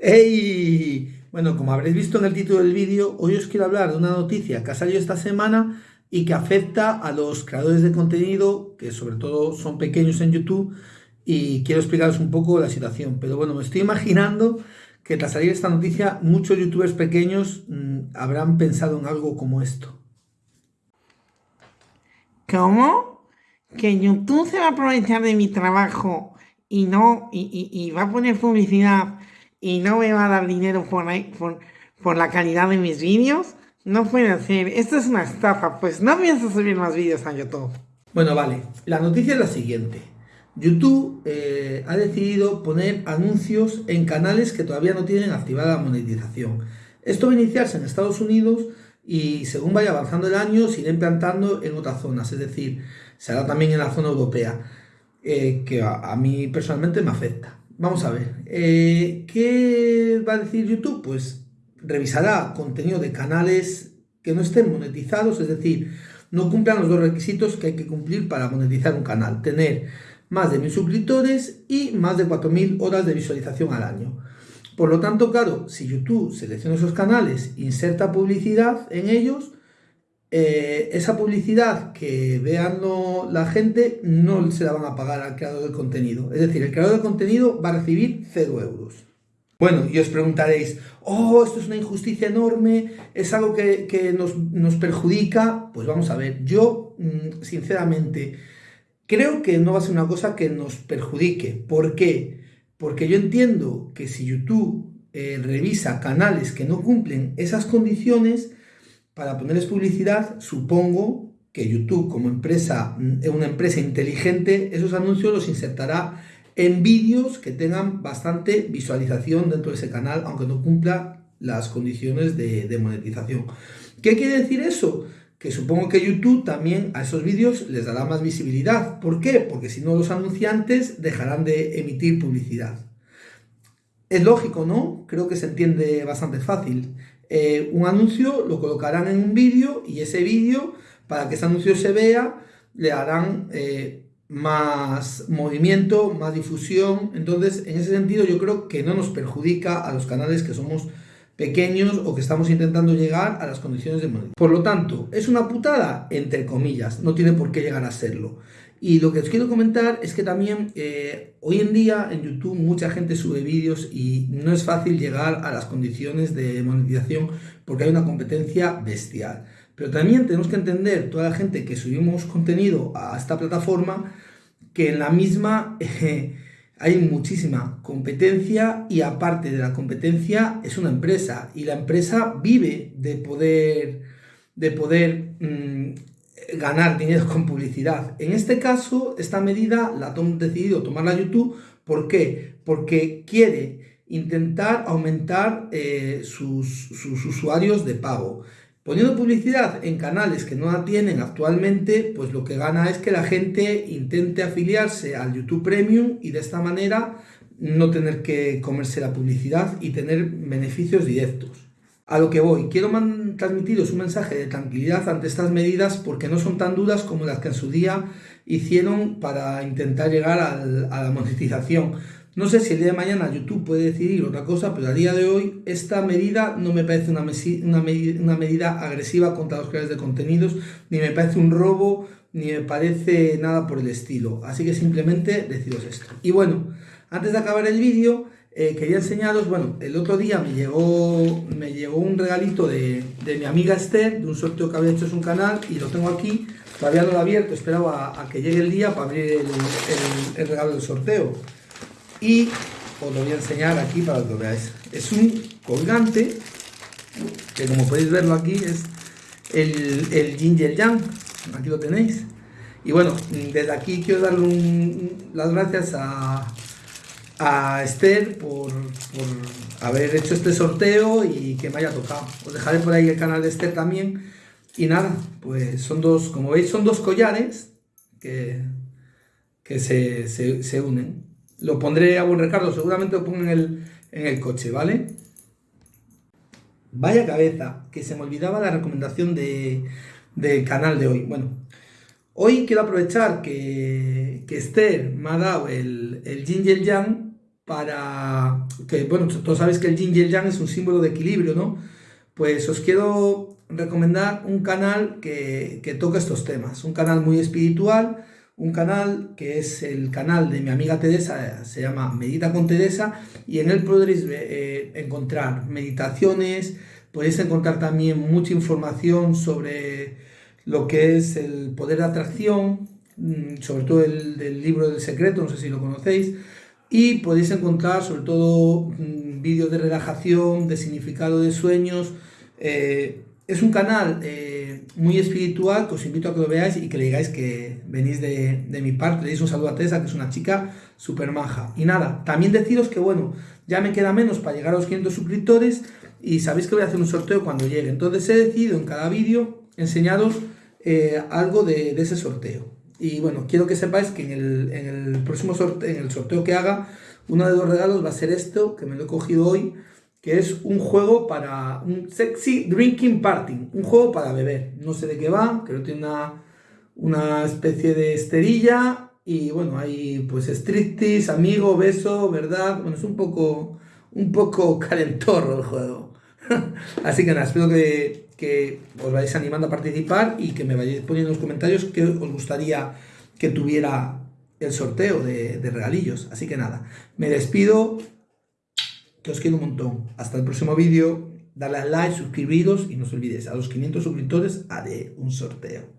¡Hey! Bueno, como habréis visto en el título del vídeo, hoy os quiero hablar de una noticia que ha salido esta semana y que afecta a los creadores de contenido, que sobre todo son pequeños en YouTube, y quiero explicaros un poco la situación. Pero bueno, me estoy imaginando que tras salir esta noticia, muchos youtubers pequeños mmm, habrán pensado en algo como esto. ¿Cómo? ¿Que YouTube se va a aprovechar de mi trabajo y no, y va a poner publicidad y no me va a dar dinero por, por, por la calidad de mis vídeos, no puede ser. Esto es una estafa, pues no pienso subir más vídeos a YouTube. Bueno, vale. La noticia es la siguiente. YouTube eh, ha decidido poner anuncios en canales que todavía no tienen activada la monetización. Esto va a iniciarse en Estados Unidos y según vaya avanzando el año se irá implantando en otras zonas, es decir, se hará también en la zona europea, eh, que a, a mí personalmente me afecta. Vamos a ver, eh, ¿qué va a decir YouTube? Pues revisará contenido de canales que no estén monetizados, es decir, no cumplan los dos requisitos que hay que cumplir para monetizar un canal. Tener más de mil suscriptores y más de 4.000 horas de visualización al año. Por lo tanto, claro, si YouTube selecciona esos canales, inserta publicidad en ellos, eh, esa publicidad que vean la gente no se la van a pagar al creador de contenido. Es decir, el creador de contenido va a recibir 0 euros. Bueno, y os preguntaréis, oh, esto es una injusticia enorme, es algo que, que nos, nos, perjudica. Pues vamos a ver, yo mm, sinceramente creo que no va a ser una cosa que nos perjudique. ¿Por qué? Porque yo entiendo que si YouTube eh, revisa canales que no cumplen esas condiciones, para ponerles publicidad, supongo que YouTube como empresa, mm, una empresa inteligente, esos anuncios los insertará en vídeos que tengan bastante visualización dentro de ese canal, aunque no cumpla las condiciones de, de monetización. ¿Qué quiere decir eso? Que supongo que YouTube también a esos vídeos les dará más visibilidad. ¿Por qué? Porque si no los anunciantes dejarán de emitir publicidad. Es lógico, ¿no? Creo que se entiende bastante fácil. Eh, un anuncio, lo colocarán en un vídeo y ese vídeo, para que ese anuncio se vea, le harán eh, más movimiento, más difusión. Entonces, en ese sentido, yo creo que no nos perjudica a los canales que somos pequeños o que estamos intentando llegar a las condiciones de monetización. Por lo tanto, ¿es una putada? Entre comillas, no tiene por qué llegar a serlo. Y lo que os quiero comentar es que también eh, hoy en día en YouTube mucha gente sube vídeos y no es fácil llegar a las condiciones de monetización porque hay una competencia bestial. Pero también tenemos que entender, toda la gente que subimos contenido a esta plataforma, que en la misma eh, hay muchísima competencia y aparte de la competencia es una empresa y la empresa vive de poder, de poder mmm, ganar dinero con publicidad. En este caso, esta medida la han decidido tomarla YouTube. ¿Por qué? Porque quiere intentar aumentar eh, sus, sus, usuarios de pago. Poniendo publicidad en canales que no la tienen actualmente, pues lo que gana es que la gente intente afiliarse al YouTube Premium y de esta manera no tener que comerse la publicidad y tener beneficios directos. A lo que voy, quiero transmitiros un mensaje de tranquilidad ante estas medidas porque no son tan duras como las que en su día hicieron para intentar llegar a la monetización. No sé si el día de mañana YouTube puede decidir otra cosa, pero a día de hoy esta medida no me parece una, una, una medida agresiva contra los creadores de contenidos, ni me parece un robo, ni me parece nada por el estilo. Así que simplemente deciros esto. Y bueno, antes de acabar el vídeo, eh, quería enseñaros, bueno, el otro día me llegó, me llegó un regalito de, de, mi amiga Esther, de un sorteo que había hecho en su canal, y lo tengo aquí, todavía no lo he abierto, esperaba a, que llegue el día para abrir el, el, regalo del sorteo. Y os lo voy a enseñar aquí para que lo veáis. Es un colgante, que como podéis verlo aquí es el, el Ginger Jam, aquí lo tenéis. Y bueno, desde aquí quiero darle un, las gracias a a Esther por, por, haber hecho este sorteo y que me haya tocado. Os dejaré por ahí el canal de Esther también. Y nada, pues son dos, como veis, son dos collares que, que se, se, se unen. Lo pondré a buen recargo, seguramente lo pongo en el, en el coche, ¿vale? Vaya cabeza, que se me olvidaba la recomendación de, del canal de hoy. Bueno, hoy quiero aprovechar que, que Esther me ha dado el, el Ginger Jam para que, bueno, todos sabéis que el yin y el yang es un símbolo de equilibrio, ¿no? Pues os quiero recomendar un canal que, que toca estos temas, un canal muy espiritual, un canal que es el canal de mi amiga Teresa, se llama Medita con Teresa, y en él podréis eh, encontrar meditaciones, podéis encontrar también mucha información sobre lo que es el poder de atracción, mm, sobre todo el del libro del secreto, no sé si lo conocéis, y podéis encontrar sobre todo mm, vídeos de relajación, de significado de sueños. Eh, es un canal eh, muy espiritual que os invito a que lo veáis y que le digáis que venís de, de mi parte. Le deis un saludo a Teresa, que es una chica súper maja. Y nada, también deciros que bueno, ya me queda menos para llegar a los 500 suscriptores y sabéis que voy a hacer un sorteo cuando llegue. Entonces he decidido en cada vídeo enseñaros eh, algo de, de, ese sorteo. Y bueno, quiero que sepáis que en el, en el próximo sorteo, en el sorteo que haga, uno de los regalos va a ser esto, que me lo he cogido hoy que es un juego para un sexy drinking party, un juego para beber. No sé de qué va, creo que tiene una, una especie de esterilla y bueno, hay pues striptease, amigo, beso, ¿verdad? Bueno, es un poco, un poco calentorro el juego. Así que nada, espero que, que os vayáis animando a participar y que me vayáis poniendo en los comentarios que os gustaría que tuviera el sorteo de, regalillos. Así que nada, me despido que os quiero un montón. Hasta el próximo vídeo. Dale a like, suscribiros y no os olvidéis, a los 500 suscriptores haré un sorteo.